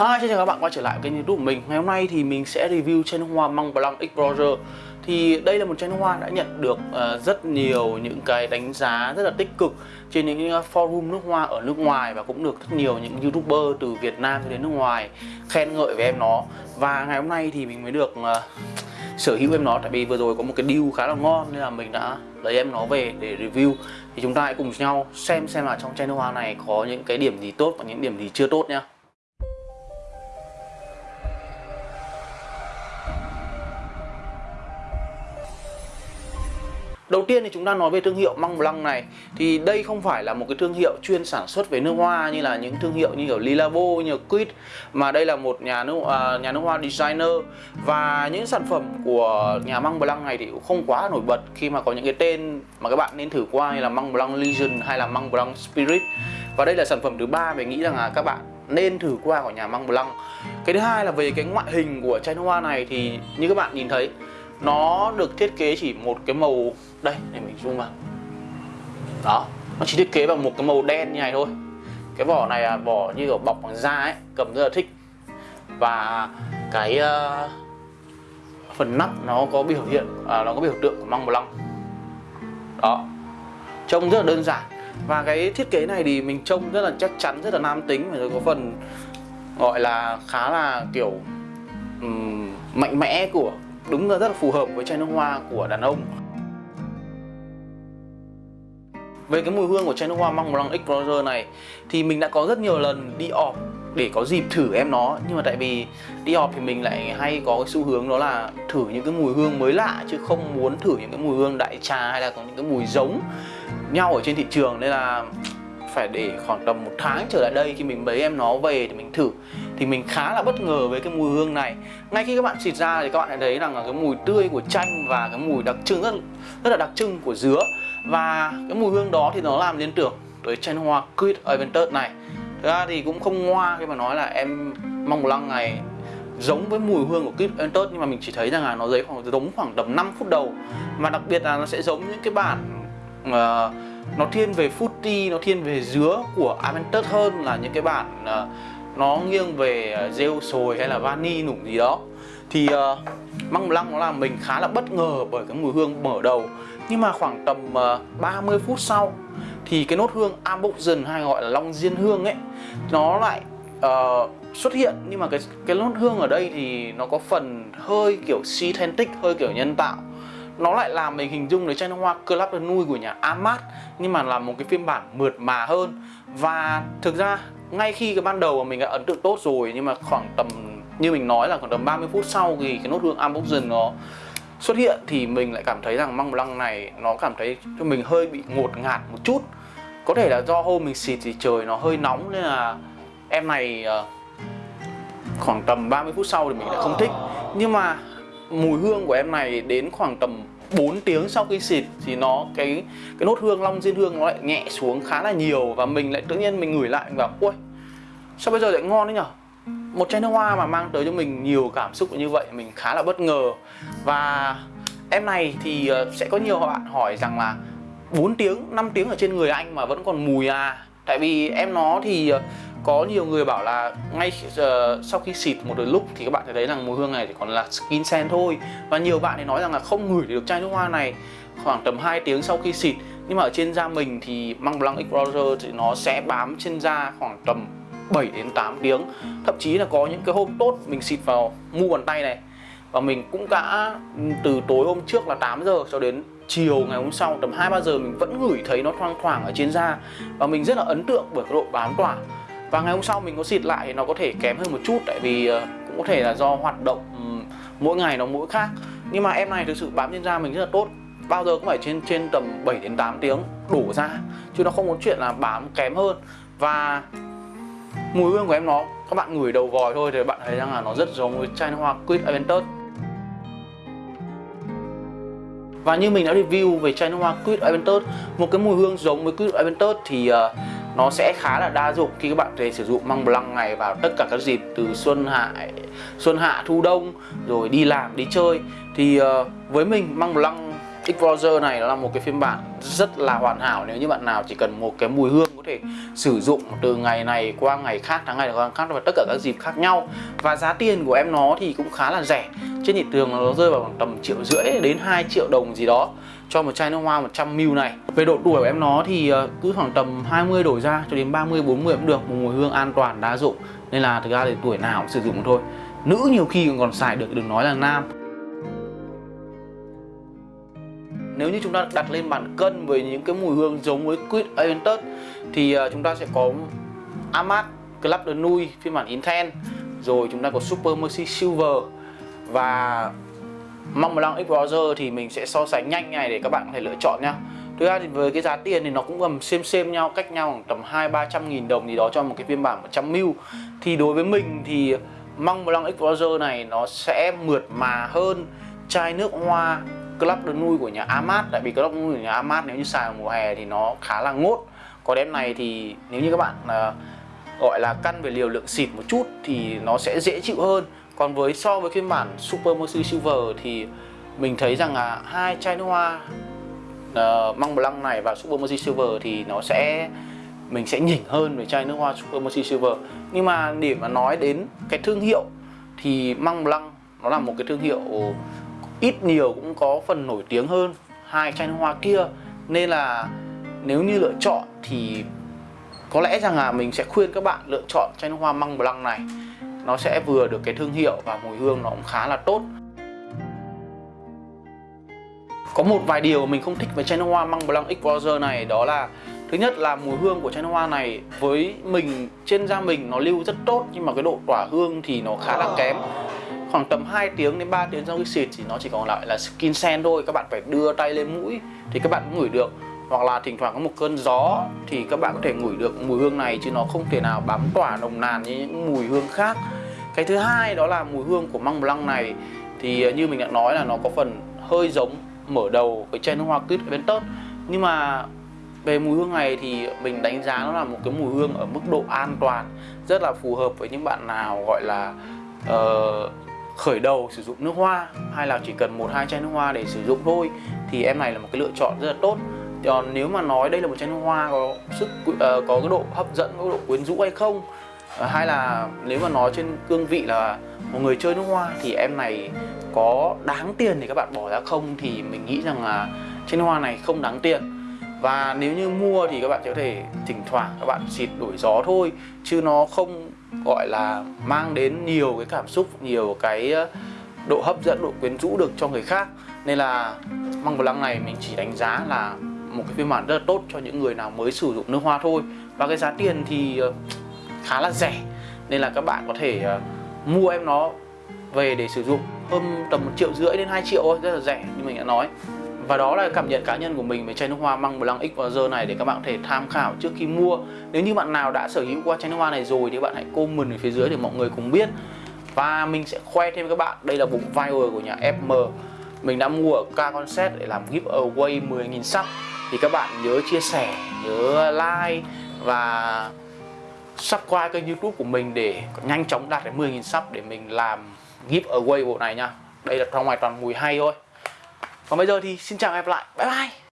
Hi, xin chào các bạn quay trở lại kênh youtube của mình. Ngày hôm nay thì mình sẽ review chai nước hoa Mont Blanc Explorer Thì đây là một chai nước hoa đã nhận được uh, rất nhiều những cái đánh giá rất là tích cực Trên những ờ, forum nước hoa ở nước ngoài Và cũng được rất nhiều những youtuber từ Việt Nam đến nước ngoài khen ngợi về em nó. Và ngày hôm nay thì mình mới được uh, sở hữu em nó Tại vì vừa rồi có một cái deal khá là ngon Nên là mình đã lấy em nó về để review. Thì chúng ta hãy cùng nhau xem xem là trong chai nước hoa này có những cái điểm gì tốt và những điểm gì chưa tốt nhé. Đầu tiên thì chúng ta nói về thương hiệu Mont Blanc này. Thì đây không phải là một cái thương hiệu chuyên sản xuất về nước hoa Như là những thương hiệu như kiểu Lilavo, như Quid Mà đây là một nhà nước, uh, nhà nước hoa designer. Và những sản phẩm của nhà Mont Blanc này thì cũng không quá nổi bật Khi mà có những cái tên mà các bạn nên thử qua như là Mont Blanc Legend hay là Mont Blanc Spirit. Và đây là sản phẩm thứ ba mình nghĩ rằng là các bạn nên thử qua của nhà Mont Blanc Cái thứ hai là về cái ngoại hình của chai nước hoa này thì như các bạn nhìn thấy nó được thiết kế chỉ một cái màu đây để mình zoom vào. Đó nó chỉ thiết kế bằng một cái màu đen như này thôi. Cái vỏ này là vỏ như kiểu bọc bằng da ấy cầm rất là thích. Và cái uh, phần nắp nó có biểu hiện à, nó có biểu tượng của măng blanc. Đó trông rất là đơn giản. Và cái thiết kế này thì mình trông rất là chắc chắn rất là nam tính. Và có phần gọi là khá là kiểu um, mạnh mẽ của đúng là rất là phù hợp với chai nước hoa của đàn ông. Về cái mùi hương của chai nước hoa Măng Blanc Explorer này, thì mình đã có rất nhiều lần đi ọp để có dịp thử em nó. Nhưng mà tại vì đi họp thì mình lại hay có cái xu hướng đó là thử những cái mùi hương mới lạ, chứ không muốn thử những cái mùi hương đại trà hay là có những cái mùi giống nhau ở trên thị trường. Nên là phải để khoảng tầm một tháng trở lại đây khi mình bấy em nó về thì mình thử thì mình khá là bất ngờ với cái mùi hương này. Ngay khi các bạn xịt ra thì các bạn thấy thấy rằng là cái mùi tươi của chanh và cái mùi đặc trưng rất rất là đặc trưng của dứa. Và cái mùi hương đó thì nó làm liên tưởng tới chanh hoa Quid Aventus này. Thực ra thì cũng không ngoa khi mà nói là em mong lăng này giống với mùi hương của Quid Aventus nhưng mà mình chỉ thấy rằng là nó giấy khoảng giống khoảng tầm 5 phút đầu. Mà đặc biệt là nó sẽ giống những cái bản uh, nó thiên về fruity, nó thiên về dứa của Aventus hơn là những cái bản uh, nó nghiêng về ờ, rêu sồi hay là vani nủng gì đó. Thì uh, măng lăng nó làm mình khá là bất ngờ bởi cái mùi hương mở đầu. Nhưng mà khoảng tầm ờ, uh, 30 phút sau thì cái nốt hương amboxen hay gọi là long diên hương ấy nó lại uh, xuất hiện. Nhưng mà cái cái nốt hương ở đây thì nó có phần hơi kiểu synthetic hơi kiểu nhân tạo nó lại làm mình hình dung đến chai nước hoa Club de Nuit của nhà Amat, nhưng mà là một cái phiên bản mượt mà hơn. Và thực ra, ngay khi cái ban đầu mà mình đã ấn tượng tốt rồi, nhưng mà khoảng tầm, như mình nói là khoảng tầm 30 phút sau thì cái nốt hương Amboxen nó xuất hiện thì mình lại cảm thấy rằng măng lăng này nó cảm thấy cho mình hơi bị ngột ngạt một chút. Có thể là do hôm mình xịt thì trời nó hơi nóng nên là em này ờ, khoảng tầm 30 phút sau thì mình lại không thích. Nhưng mà mùi hương của em này đến khoảng tầm 4 tiếng sau khi xịt thì nó, cái cái nốt hương, long diên hương nó lại nhẹ xuống khá là nhiều và mình lại tự nhiên mình ngửi lại, mình bảo ui sao bây giờ lại ngon đấy nhở? Một chai nước hoa mà mang tới cho mình nhiều cảm xúc như vậy, mình khá là bất ngờ. Và em này thì ờ, sẽ có nhiều bạn hỏi rằng là 4 tiếng 5 tiếng ở trên người anh mà vẫn còn mùi à. Tại vì em nó thì ờ, có nhiều người bảo là ngay uh, sau khi xịt một lúc thì các bạn thấy rằng mùi hương này chỉ còn là skin scent thôi. Và nhiều bạn thì nói rằng là không ngửi được chai nước hoa này khoảng tầm 2 tiếng sau khi xịt. Nhưng mà ở trên da mình thì Măng Blanc Explorer thì nó sẽ bám trên da khoảng tầm 7 đến 8 tiếng. Thậm chí là có những cái hôm tốt mình xịt vào mu bàn tay này. Và mình cũng đã ừ, từ tối hôm trước là 8 giờ cho đến chiều ngày hôm sau tầm 2-3 giờ mình vẫn ngửi thấy nó thoang thoảng ở trên da. Và mình rất là ấn tượng bởi cái độ bám tỏa và ngày hôm sau mình có xịt lại thì nó có thể kém hơn một chút tại vì ờ, cũng có thể là do hoạt động ừ, mỗi ngày nó mỗi khác. Nhưng mà em này thực sự bám trên da mình rất là tốt bao giờ cũng phải trên trên tầm 7 đến 8 tiếng đổ ra chứ nó không có chuyện là bám kém hơn. Và mùi hương của em nó các bạn ngửi đầu vòi thôi thì bạn thấy rằng là nó rất giống với chai hoa Quid Aventus và như mình đã review về chai hoa Quid Aventus một cái mùi hương giống với Quid Aventus thì uh, nó sẽ khá là đa dụng khi các bạn thể sử dụng măng blanc này vào tất cả các dịp từ xuân hạ xuân hạ thu đông rồi đi làm đi chơi. Thì uh, với mình măng blanc Explorer này là một cái phiên bản rất là hoàn hảo. Nếu như bạn nào chỉ cần một cái mùi hương có thể sử dụng từ ngày này qua ngày khác tháng ngày qua khác và tất cả các dịp khác nhau. Và giá tiền của em nó thì cũng khá là rẻ. Trên thị trường nó rơi vào khoảng tầm triệu rưỡi đến 2 triệu đồng gì đó cho một chai nước hoa 100ml này. Về độ tuổi của em nó thì ờ, cứ khoảng tầm 20 đổi ra cho đến 30 40 cũng được, một mùi hương an toàn, đa dụng. Nên là thực ra thì tuổi nào cũng sử dụng thôi. Nữ nhiều khi còn xài được, đừng nói là nam. Nếu như chúng ta đặt lên bàn cân với những cái mùi hương giống với Quid Aventus thì ờ, chúng ta sẽ có Amat Club de Nuit phiên bản Intense rồi chúng ta có Super Mercy Silver và Mont Blanc Explorer thì mình sẽ so sánh nhanh này để các bạn có thể lựa chọn nhá. Thực ra thì với cái giá tiền thì nó cũng gần xem xem nhau cách nhau khoảng tầm 2 300 nghìn đồng gì đó cho một cái phiên bản 100ml thì đối với mình thì Mont Blanc Explorer này nó sẽ mượt mà hơn chai nước hoa Club de Nuit của nhà Amat. Tại vì Club de Nuit của nhà Amat nếu như xài vào mùa hè thì nó khá là ngốt. Còn em này thì nếu như các bạn uh, gọi là căn về liều lượng xịt một chút thì nó sẽ dễ chịu hơn còn với so với phiên bản Super Mercy Silver thì mình thấy rằng là hai chai nước hoa uh, măng Blanc này và Super Mercy Silver thì nó sẽ mình sẽ nhỉnh hơn với chai nước hoa Super Mercy Silver. Nhưng mà để mà nói đến cái thương hiệu thì măng Blanc nó là một cái thương hiệu ít nhiều cũng có phần nổi tiếng hơn hai chai nước hoa kia. Nên là nếu như lựa chọn thì có lẽ rằng là mình sẽ khuyên các bạn lựa chọn chai nước hoa măng Blanc này nó sẽ vừa được cái thương hiệu và mùi hương nó cũng khá là tốt. Có một vài điều mình không thích về chai nước hoa Măng Blanc Explorer này, đó là, thứ nhất là mùi hương của chai nước hoa này với mình, trên da mình nó lưu rất tốt nhưng mà cái độ tỏa hương thì nó khá là kém. Khoảng tầm 2 tiếng đến 3 tiếng sau khi xịt thì nó chỉ còn lại là skin scent thôi, các bạn phải đưa tay lên mũi thì các bạn cũng ngửi được. Hoặc là thỉnh thoảng có một cơn gió thì các bạn có thể ngửi được mùi hương này chứ nó không thể nào bám tỏa nồng nàn như những mùi hương khác cái thứ hai đó là mùi hương của măng blanc này thì ờ, như mình đã nói là nó có phần hơi giống mở đầu với chai nước hoa quýt tớt nhưng mà về mùi hương này thì mình đánh giá nó là một cái mùi hương ở mức độ an toàn rất là phù hợp với những bạn nào gọi là uh, khởi đầu sử dụng nước hoa hay là chỉ cần một hai chai nước hoa để sử dụng thôi thì em này là một cái lựa chọn rất là tốt. Còn nếu mà nói đây là một chai nước hoa có sức uh, có cái độ hấp dẫn có độ quyến rũ hay không Ờ, hay là nếu mà nói trên cương vị là một người chơi nước hoa thì em này có đáng tiền để các bạn bỏ ra không thì mình nghĩ rằng là trên hoa này không đáng tiền. Và nếu như mua thì các bạn có thể thỉnh thoảng các bạn xịt đổi gió thôi, chứ nó không gọi là mang đến nhiều cái cảm xúc, nhiều cái ờ, độ hấp dẫn, độ quyến rũ được cho người khác. Nên là măng lăng này mình chỉ đánh giá là một cái phiên bản rất là tốt cho những người nào mới sử dụng nước hoa thôi. Và cái giá tiền thì ờ, khá là rẻ. Nên là các bạn có thể uh, mua em nó về để sử dụng hơn tầm một triệu rưỡi đến 2 triệu thôi rất là rẻ như mình đã nói. Và đó là cảm nhận cá nhân của mình về chai nước hoa măng blanc X và giờ này để các bạn có thể tham khảo trước khi mua. Nếu như bạn nào đã sở hữu qua chai nước hoa này rồi thì bạn hãy comment ở phía dưới để mọi người cùng biết. Và mình sẽ khoe thêm các bạn đây là bụng viral của nhà FM mình đã mua ở K Concept để làm giveaway 10.000 sub. Thì các bạn nhớ chia sẻ nhớ like và subscribe kênh youtube của mình để nhanh chóng đạt đến 10.000 sub để mình làm giveaway bộ này nha. Đây là trong ngoài toàn mùi hay thôi. Còn bây giờ thì xin chào và hẹn gặp lại. Bye bye.